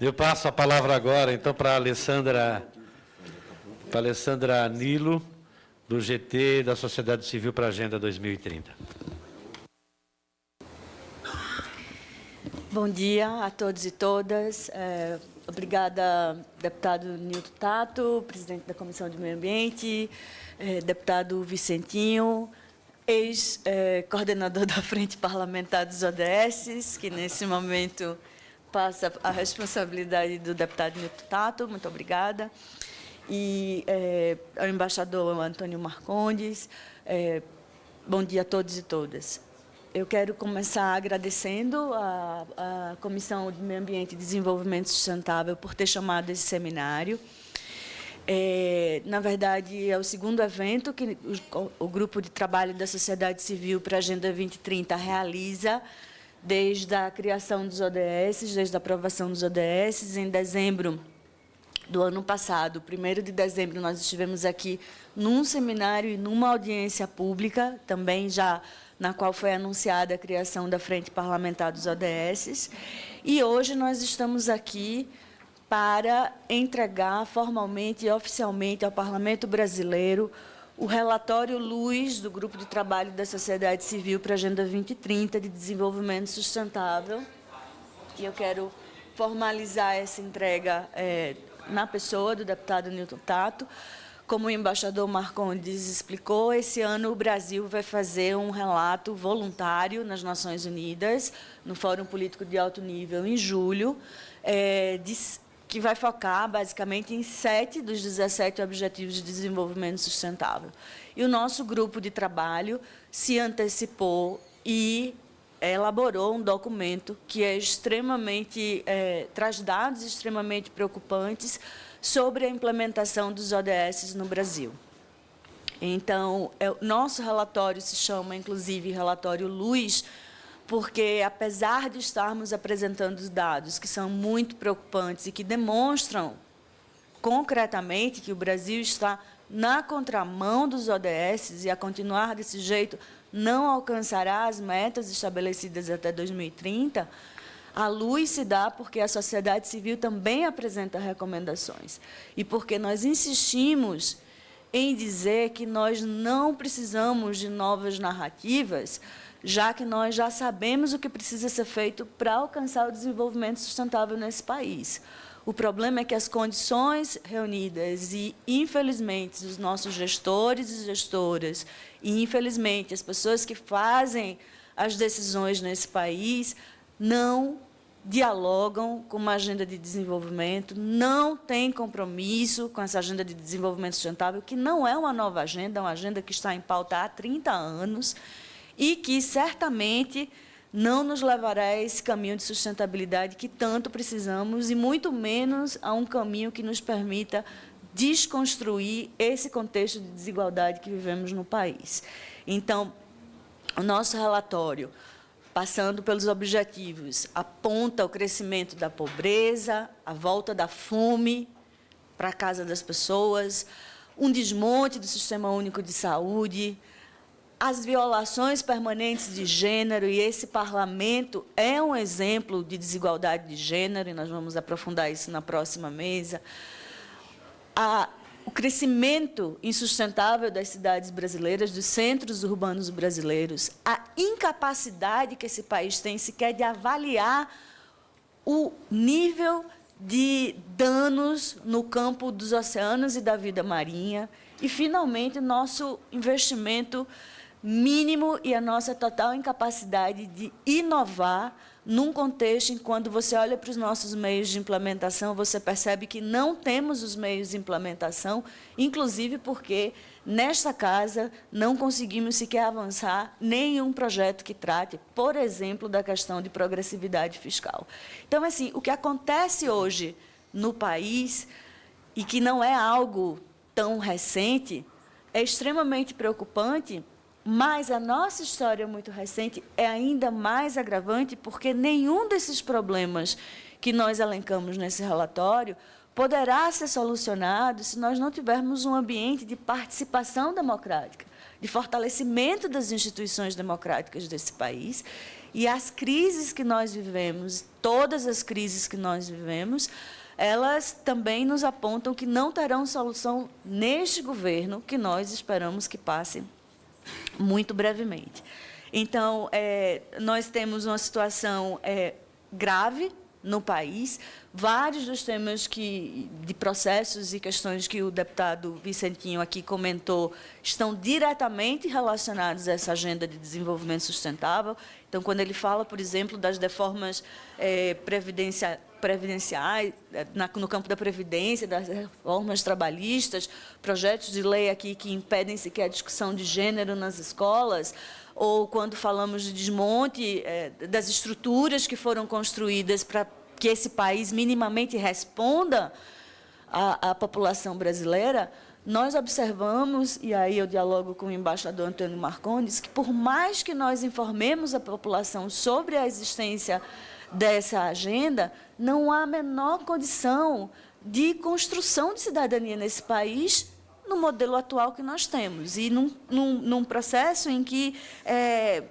Eu passo a palavra agora, então, para a Alessandra, para Alessandra Nilo, do GT da Sociedade Civil para a Agenda 2030. Bom dia a todos e todas. É, obrigada, deputado Nilton Tato, presidente da Comissão de Meio Ambiente, é, deputado Vicentinho, ex-coordenador é, da Frente Parlamentar dos ODS, que nesse momento passa a responsabilidade do deputado Nilton Tato, muito obrigada, e é, ao embaixador Antônio Marcondes, é, bom dia a todos e todas. Eu quero começar agradecendo a Comissão de Meio Ambiente e Desenvolvimento Sustentável por ter chamado esse seminário. É, na verdade, é o segundo evento que o, o Grupo de Trabalho da Sociedade Civil para a Agenda 2030 realiza desde a criação dos ODS, desde a aprovação dos ODS. Em dezembro do ano passado, 1 de dezembro, nós estivemos aqui num seminário e numa audiência pública, também já na qual foi anunciada a criação da Frente Parlamentar dos ODS. E hoje nós estamos aqui para entregar formalmente e oficialmente ao Parlamento Brasileiro o relatório Luz do Grupo de Trabalho da Sociedade Civil para a Agenda 2030 de Desenvolvimento Sustentável. E eu quero formalizar essa entrega é, na pessoa do deputado Newton Tato. Como o embaixador Marcondes explicou, esse ano o Brasil vai fazer um relato voluntário nas Nações Unidas, no Fórum Político de Alto Nível, em julho, é, de que vai focar basicamente em sete dos 17 Objetivos de Desenvolvimento Sustentável. E o nosso grupo de trabalho se antecipou e elaborou um documento que é extremamente é, traz dados extremamente preocupantes sobre a implementação dos ODS no Brasil. Então, é, nosso relatório se chama, inclusive, relatório Luz, porque, apesar de estarmos apresentando dados que são muito preocupantes e que demonstram concretamente que o Brasil está na contramão dos ODS e a continuar desse jeito não alcançará as metas estabelecidas até 2030, a luz se dá porque a sociedade civil também apresenta recomendações. E porque nós insistimos em dizer que nós não precisamos de novas narrativas, já que nós já sabemos o que precisa ser feito para alcançar o desenvolvimento sustentável nesse país. O problema é que as condições reunidas e, infelizmente, os nossos gestores e gestoras, e, infelizmente, as pessoas que fazem as decisões nesse país, não dialogam com uma agenda de desenvolvimento, não têm compromisso com essa agenda de desenvolvimento sustentável, que não é uma nova agenda, é uma agenda que está em pauta há 30 anos, e que certamente não nos levará a esse caminho de sustentabilidade que tanto precisamos e muito menos a um caminho que nos permita desconstruir esse contexto de desigualdade que vivemos no país. Então, o nosso relatório, passando pelos objetivos, aponta o crescimento da pobreza, a volta da fome para a casa das pessoas, um desmonte do Sistema Único de Saúde, as violações permanentes de gênero, e esse parlamento é um exemplo de desigualdade de gênero, e nós vamos aprofundar isso na próxima mesa. A, o crescimento insustentável das cidades brasileiras, dos centros urbanos brasileiros, a incapacidade que esse país tem sequer de avaliar o nível de danos no campo dos oceanos e da vida marinha, e, finalmente, nosso investimento mínimo e a nossa total incapacidade de inovar num contexto em quando você olha para os nossos meios de implementação, você percebe que não temos os meios de implementação, inclusive porque nesta casa não conseguimos sequer avançar nenhum projeto que trate, por exemplo, da questão de progressividade fiscal. Então, assim, o que acontece hoje no país e que não é algo tão recente, é extremamente preocupante mas a nossa história muito recente é ainda mais agravante porque nenhum desses problemas que nós elencamos nesse relatório poderá ser solucionado se nós não tivermos um ambiente de participação democrática, de fortalecimento das instituições democráticas desse país. E as crises que nós vivemos, todas as crises que nós vivemos, elas também nos apontam que não terão solução neste governo, que nós esperamos que passe muito brevemente. Então, é, nós temos uma situação é, grave no país. Vários dos temas que, de processos e questões que o deputado Vicentinho aqui comentou estão diretamente relacionados a essa agenda de desenvolvimento sustentável. Então, quando ele fala, por exemplo, das reformas é, previdencia, previdenciais, na, no campo da previdência, das reformas trabalhistas, projetos de lei aqui que impedem sequer a discussão de gênero nas escolas, ou quando falamos de desmonte é, das estruturas que foram construídas para que esse país minimamente responda à, à população brasileira, nós observamos, e aí eu dialogo com o embaixador Antônio Marcondes, que por mais que nós informemos a população sobre a existência dessa agenda, não há a menor condição de construção de cidadania nesse país no modelo atual que nós temos. E num, num, num processo em que é,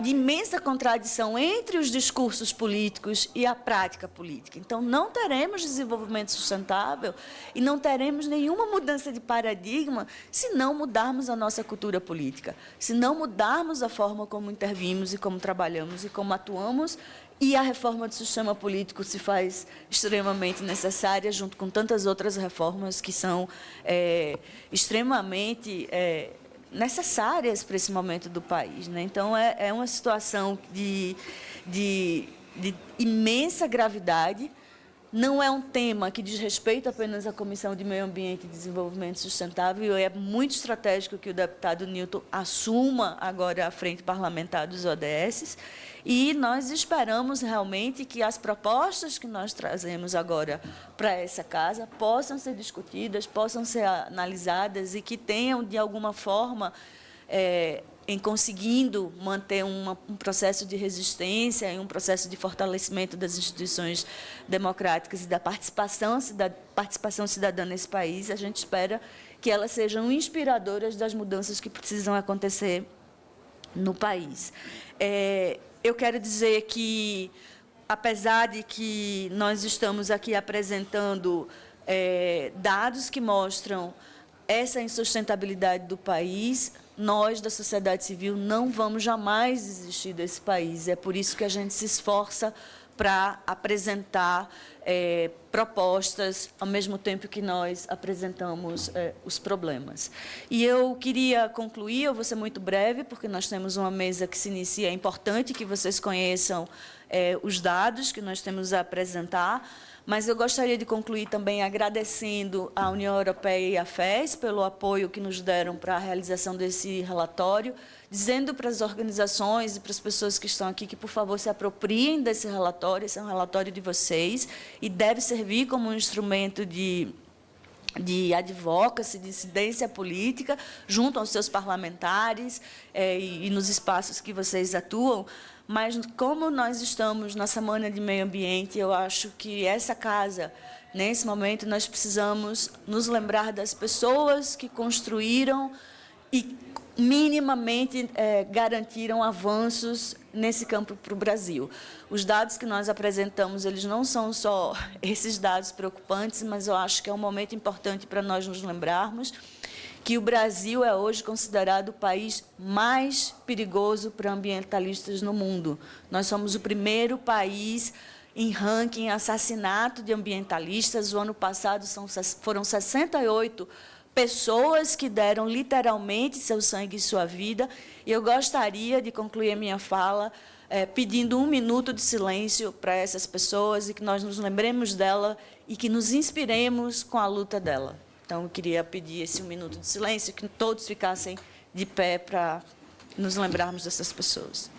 de imensa contradição entre os discursos políticos e a prática política. Então, não teremos desenvolvimento sustentável e não teremos nenhuma mudança de paradigma se não mudarmos a nossa cultura política, se não mudarmos a forma como intervimos e como trabalhamos e como atuamos e a reforma do sistema político se faz extremamente necessária, junto com tantas outras reformas que são é, extremamente é, necessárias para esse momento do país. Né? Então, é, é uma situação de, de, de imensa gravidade, não é um tema que diz respeito apenas à Comissão de Meio Ambiente e Desenvolvimento Sustentável, é muito estratégico que o deputado Newton assuma agora a frente parlamentar dos ODS, e nós esperamos realmente que as propostas que nós trazemos agora para essa casa possam ser discutidas, possam ser analisadas e que tenham, de alguma forma, é, em conseguindo manter uma, um processo de resistência e um processo de fortalecimento das instituições democráticas e da participação, da participação cidadã nesse país, a gente espera que elas sejam inspiradoras das mudanças que precisam acontecer no país. É, eu quero dizer que, apesar de que nós estamos aqui apresentando é, dados que mostram essa insustentabilidade do país, nós, da sociedade civil, não vamos jamais desistir desse país. É por isso que a gente se esforça para apresentar é, propostas ao mesmo tempo que nós apresentamos é, os problemas. E eu queria concluir, eu vou ser muito breve, porque nós temos uma mesa que se inicia, é importante que vocês conheçam é, os dados que nós temos a apresentar, mas eu gostaria de concluir também agradecendo à União Europeia e à FES pelo apoio que nos deram para a realização desse relatório, dizendo para as organizações e para as pessoas que estão aqui que, por favor, se apropriem desse relatório, esse é um relatório de vocês e deve servir como um instrumento de de advocacy, de incidência política, junto aos seus parlamentares é, e, e nos espaços que vocês atuam, mas como nós estamos na Semana de Meio Ambiente, eu acho que essa casa, nesse momento, nós precisamos nos lembrar das pessoas que construíram e minimamente é, garantiram avanços nesse campo para o Brasil. Os dados que nós apresentamos, eles não são só esses dados preocupantes, mas eu acho que é um momento importante para nós nos lembrarmos que o Brasil é hoje considerado o país mais perigoso para ambientalistas no mundo. Nós somos o primeiro país em ranking assassinato de ambientalistas. O ano passado são, foram 68 pessoas que deram literalmente seu sangue e sua vida. E eu gostaria de concluir a minha fala é, pedindo um minuto de silêncio para essas pessoas e que nós nos lembremos dela e que nos inspiremos com a luta dela. Então, eu queria pedir esse um minuto de silêncio, que todos ficassem de pé para nos lembrarmos dessas pessoas.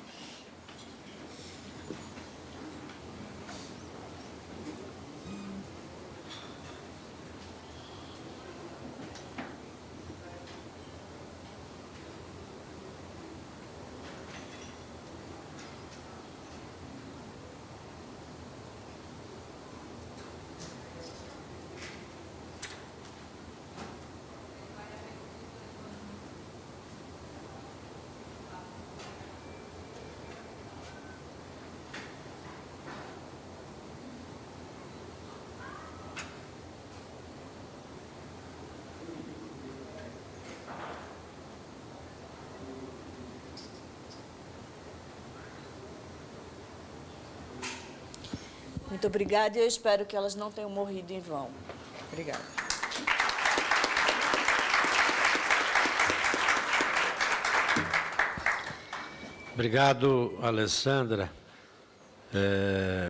Muito obrigada e eu espero que elas não tenham morrido em vão. Obrigada. Obrigado, Alessandra. É...